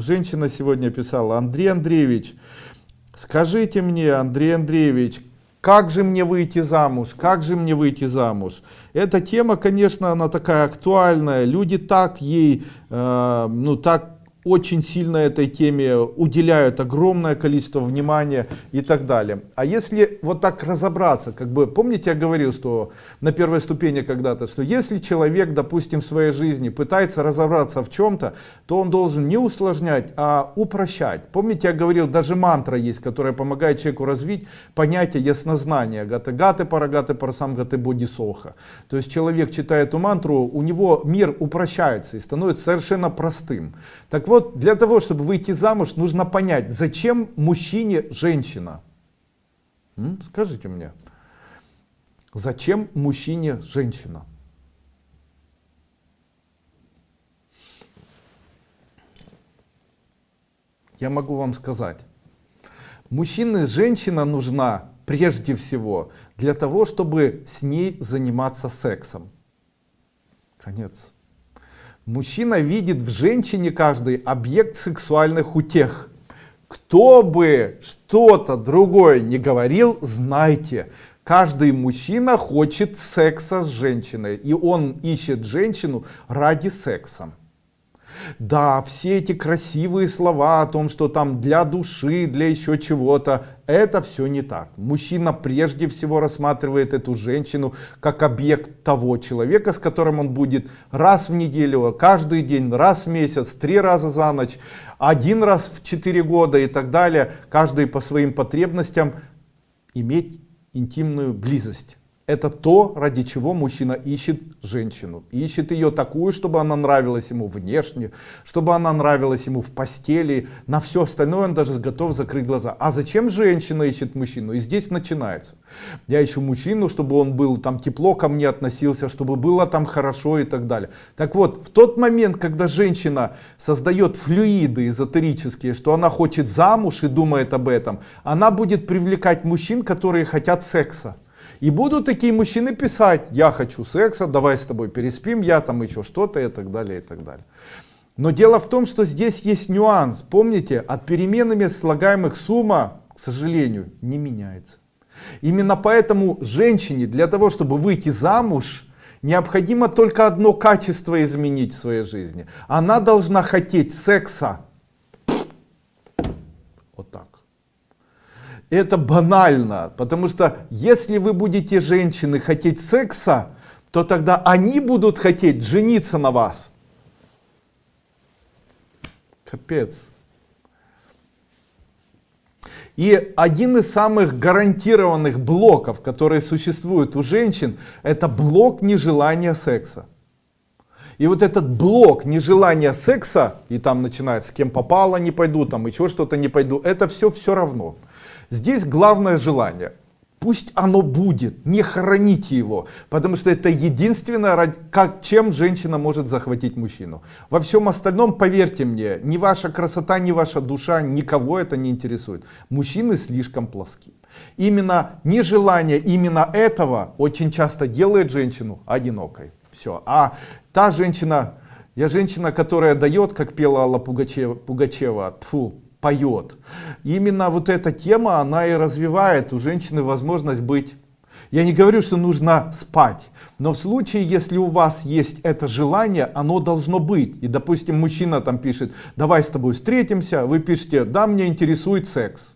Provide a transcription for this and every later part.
женщина сегодня писала, Андрей Андреевич, скажите мне, Андрей Андреевич, как же мне выйти замуж? Как же мне выйти замуж? Эта тема, конечно, она такая актуальная. Люди так ей, э, ну так очень сильно этой теме уделяют огромное количество внимания и так далее. А если вот так разобраться, как бы, помните, я говорил, что на первой ступени когда-то, что если человек, допустим, в своей жизни пытается разобраться в чем-то, то он должен не усложнять, а упрощать. Помните, я говорил, даже мантра есть, которая помогает человеку развить понятие яснознания. Гаты гаты парагаты парасам гаты бодисоха. То есть человек читает эту мантру, у него мир упрощается и становится совершенно простым. Так вот, для того, чтобы выйти замуж, нужно понять, зачем мужчине женщина. М? Скажите мне, зачем мужчине женщина? Я могу вам сказать, мужчине женщина нужна прежде всего для того, чтобы с ней заниматься сексом. Конец. Мужчина видит в женщине каждый объект сексуальных утех. Кто бы что-то другое не говорил, знайте, каждый мужчина хочет секса с женщиной. И он ищет женщину ради секса. Да, все эти красивые слова о том, что там для души, для еще чего-то, это все не так. Мужчина прежде всего рассматривает эту женщину как объект того человека, с которым он будет раз в неделю, каждый день, раз в месяц, три раза за ночь, один раз в четыре года и так далее, каждый по своим потребностям иметь интимную близость. Это то, ради чего мужчина ищет женщину. Ищет ее такую, чтобы она нравилась ему внешне, чтобы она нравилась ему в постели. На все остальное он даже готов закрыть глаза. А зачем женщина ищет мужчину? И здесь начинается. Я ищу мужчину, чтобы он был там тепло ко мне относился, чтобы было там хорошо и так далее. Так вот, в тот момент, когда женщина создает флюиды эзотерические, что она хочет замуж и думает об этом, она будет привлекать мужчин, которые хотят секса. И будут такие мужчины писать, я хочу секса, давай с тобой переспим, я там еще что-то и так далее, и так далее. Но дело в том, что здесь есть нюанс. Помните, от переменами слагаемых сумма, к сожалению, не меняется. Именно поэтому женщине для того, чтобы выйти замуж, необходимо только одно качество изменить в своей жизни. Она должна хотеть секса. Это банально, потому что если вы будете женщины хотеть секса, то тогда они будут хотеть жениться на вас. Капец. И один из самых гарантированных блоков, которые существуют у женщин, это блок нежелания секса. И вот этот блок нежелания секса, и там начинается с кем попало не пойду, там еще что-то не пойду, это все все равно. Здесь главное желание. Пусть оно будет, не храните его, потому что это единственное, как, чем женщина может захватить мужчину. Во всем остальном, поверьте мне, ни ваша красота, ни ваша душа, никого это не интересует. Мужчины слишком плоски. Именно нежелание именно этого очень часто делает женщину одинокой. Все. А та женщина, я женщина, которая дает, как пела Алла Пугачева, Пугачева тьфу, поет. Именно вот эта тема, она и развивает у женщины возможность быть. Я не говорю, что нужно спать, но в случае, если у вас есть это желание, оно должно быть. И, допустим, мужчина там пишет, давай с тобой встретимся, вы пишете, да, мне интересует секс.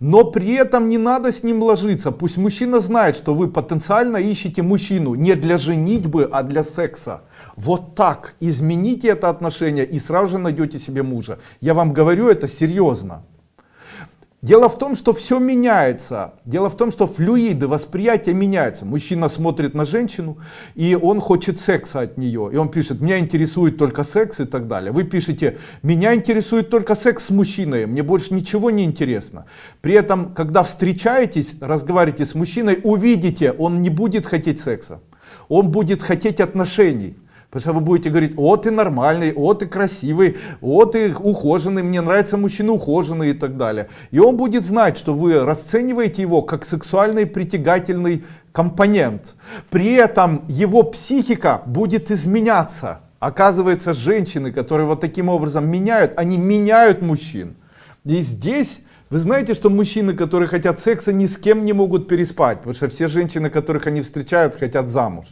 Но при этом не надо с ним ложиться. Пусть мужчина знает, что вы потенциально ищете мужчину не для женитьбы, а для секса. Вот так измените это отношение и сразу же найдете себе мужа. Я вам говорю это серьезно. Дело в том, что все меняется. Дело в том, что флюиды восприятия меняются. Мужчина смотрит на женщину, и он хочет секса от нее. И он пишет, меня интересует только секс и так далее. Вы пишете, меня интересует только секс с мужчиной, мне больше ничего не интересно. При этом, когда встречаетесь, разговариваете с мужчиной, увидите, он не будет хотеть секса. Он будет хотеть отношений. Потому что вы будете говорить, о, ты нормальный, о, ты красивый, о, ты ухоженный, мне нравятся мужчины ухоженные и так далее. И он будет знать, что вы расцениваете его как сексуальный притягательный компонент. При этом его психика будет изменяться Оказывается, женщины, которые вот таким образом меняют, они меняют мужчин. И здесь вы знаете, что мужчины, которые хотят секса, ни с кем не могут переспать, потому что все женщины, которых они встречают, хотят замуж.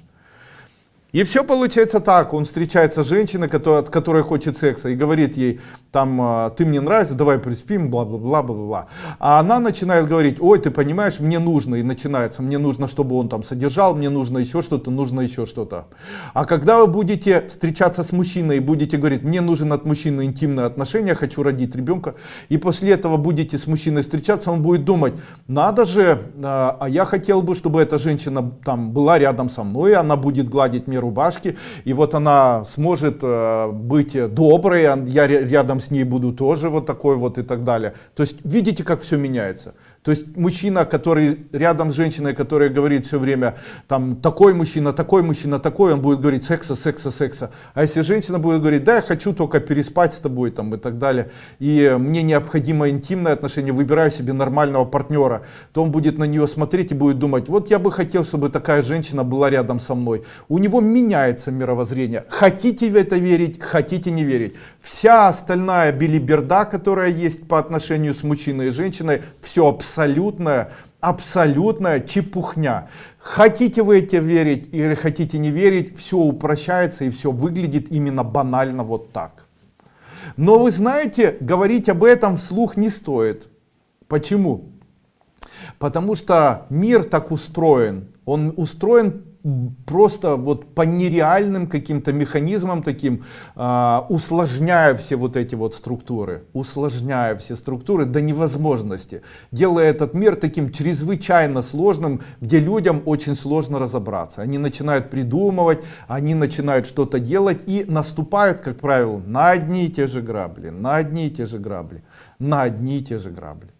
И все получается так, он встречается с женщиной, от которой хочет секса, и говорит ей, там, «А, ты мне нравишься, давай приспим, бла-бла-бла, бла-бла-бла. А она начинает говорить, ой, ты понимаешь, мне нужно, и начинается, мне нужно, чтобы он там содержал, мне нужно еще что-то, нужно еще что-то. А когда вы будете встречаться с мужчиной и будете говорить, мне нужен от мужчины интимные отношения, хочу родить ребенка, и после этого будете с мужчиной встречаться, он будет думать, надо же, а, а я хотел бы, чтобы эта женщина там была рядом со мной, она будет гладить мне рубашки, и вот она сможет э, быть доброй, я рядом с ней буду тоже вот такой вот и так далее. То есть видите, как все меняется. То есть мужчина, который рядом с женщиной, которая говорит все время, там, такой мужчина, такой мужчина, такой, он будет говорить секса, секса, секса. А если женщина будет говорить, да, я хочу только переспать с тобой, там, и так далее, и мне необходимо интимное отношение, выбираю себе нормального партнера, то он будет на нее смотреть и будет думать, вот я бы хотел, чтобы такая женщина была рядом со мной. У него меняется мировоззрение. Хотите в это верить, хотите не верить. Вся остальная билиберда, которая есть по отношению с мужчиной и женщиной, все абсолютно абсолютная, абсолютная чепухня. Хотите вы это верить или хотите не верить, все упрощается и все выглядит именно банально вот так. Но вы знаете, говорить об этом вслух не стоит. Почему? Потому что мир так устроен. Он устроен просто вот по нереальным каким-то механизмам таким, э, усложняя все вот эти вот структуры, усложняя все структуры до невозможности, делая этот мир таким чрезвычайно сложным, где людям очень сложно разобраться. Они начинают придумывать, они начинают что-то делать и наступают, как правило, на одни и те же грабли, на одни и те же грабли, на одни и те же грабли.